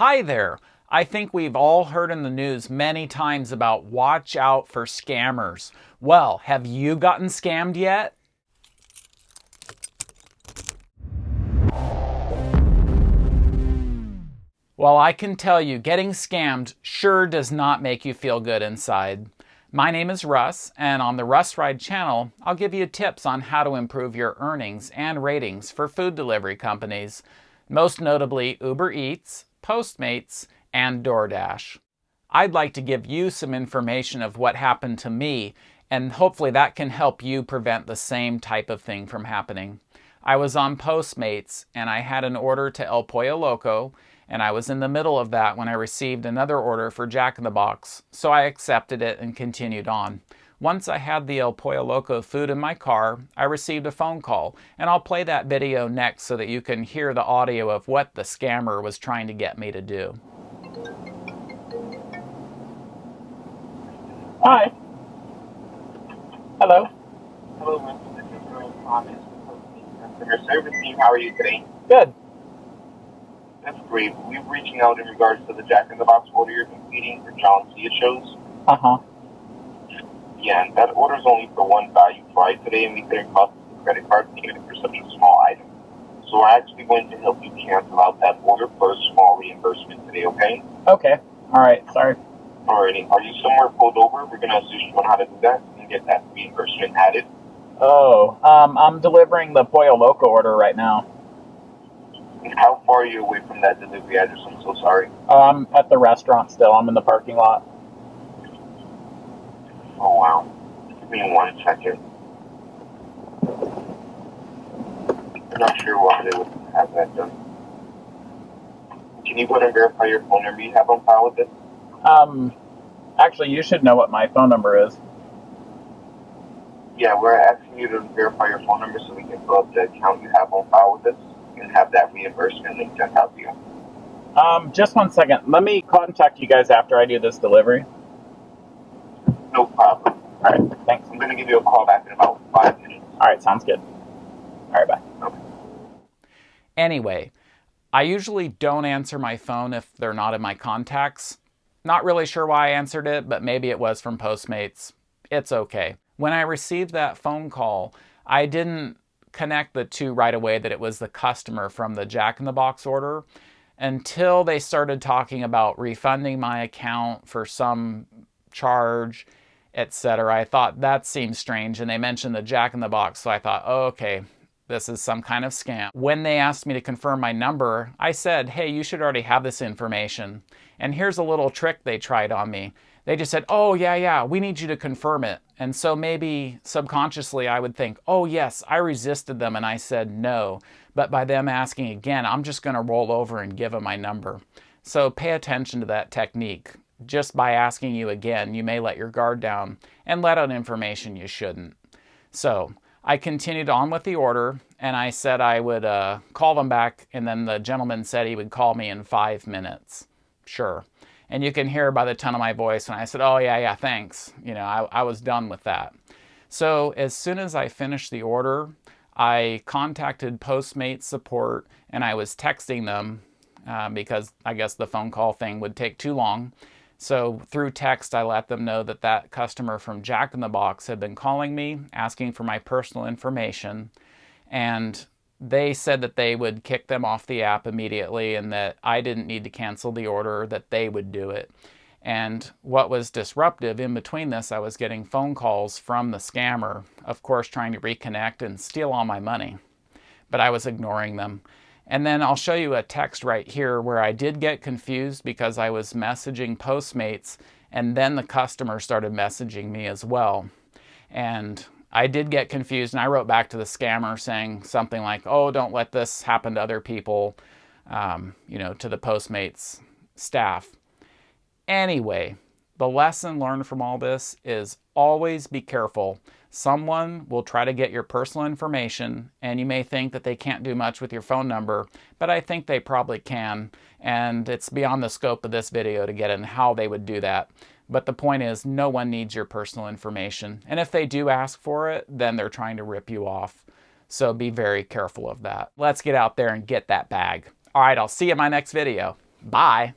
Hi there. I think we've all heard in the news many times about watch out for scammers. Well, have you gotten scammed yet? Well, I can tell you, getting scammed sure does not make you feel good inside. My name is Russ, and on the Russ Ride channel, I'll give you tips on how to improve your earnings and ratings for food delivery companies, most notably Uber Eats, Postmates, and DoorDash. I'd like to give you some information of what happened to me, and hopefully that can help you prevent the same type of thing from happening. I was on Postmates, and I had an order to El Pollo Loco, and I was in the middle of that when I received another order for Jack in the Box, so I accepted it and continued on. Once I had the El Pollo Loco food in my car, I received a phone call, and I'll play that video next so that you can hear the audio of what the scammer was trying to get me to do. Hi. Hello. Hello, Mr. This is Rose Thomas, customer service team. How are you today? Good. That's great. We're reaching out in regards to the Jack in the Box order you're completing for John Cia shows. Uh huh. Yeah, and that is only for one value fry today, and we couldn't process the credit card payment for such a small item. So we're actually going to help you cancel out that order for a small reimbursement today, okay? Okay. All right. Sorry. Alrighty. Are you somewhere pulled over? We're going to assist you on how to do that and get that reimbursement added. Oh, um, I'm delivering the Pollo Loco order right now. And how far are you away from that delivery address? I'm so sorry. Oh, I'm at the restaurant still. I'm in the parking lot. Oh, wow. Give me one second. I'm not sure why they would have that done. Can you go ahead and verify your phone number you have on file with this? Um, actually, you should know what my phone number is. Yeah, we're asking you to verify your phone number so we can pull up the account you have on file with us and have that reimbursement link sent out to you. Um, just one second. Let me contact you guys after I do this delivery. No problem. All right. Thanks. I'm going to give you a call back in about five minutes. All right. Sounds good. All right. Bye. Anyway, I usually don't answer my phone if they're not in my contacts. Not really sure why I answered it, but maybe it was from Postmates. It's okay. When I received that phone call, I didn't connect the two right away that it was the customer from the Jack in the Box order until they started talking about refunding my account for some charge, etc. I thought that seems strange and they mentioned the Jack in the Box, so I thought, oh, okay, this is some kind of scam. When they asked me to confirm my number, I said, hey, you should already have this information. And here's a little trick they tried on me. They just said, oh, yeah, yeah, we need you to confirm it. And so maybe subconsciously I would think, oh, yes, I resisted them and I said no. But by them asking again, I'm just going to roll over and give them my number. So pay attention to that technique. Just by asking you again, you may let your guard down and let out information you shouldn't. So I continued on with the order and I said I would uh, call them back and then the gentleman said he would call me in five minutes. Sure. And you can hear by the tone of my voice and I said, oh yeah, yeah, thanks. You know, I, I was done with that. So as soon as I finished the order, I contacted Postmates support and I was texting them uh, because I guess the phone call thing would take too long. So through text, I let them know that that customer from Jack in the Box had been calling me, asking for my personal information, and they said that they would kick them off the app immediately and that I didn't need to cancel the order, that they would do it. And what was disruptive in between this, I was getting phone calls from the scammer, of course, trying to reconnect and steal all my money. But I was ignoring them. And then I'll show you a text right here where I did get confused because I was messaging Postmates and then the customer started messaging me as well. And I did get confused and I wrote back to the scammer saying something like, oh, don't let this happen to other people, um, you know, to the Postmates staff. Anyway, the lesson learned from all this is always be careful Someone will try to get your personal information and you may think that they can't do much with your phone number, but I think they probably can. And it's beyond the scope of this video to get in how they would do that. But the point is no one needs your personal information. And if they do ask for it, then they're trying to rip you off. So be very careful of that. Let's get out there and get that bag. All right, I'll see you in my next video. Bye.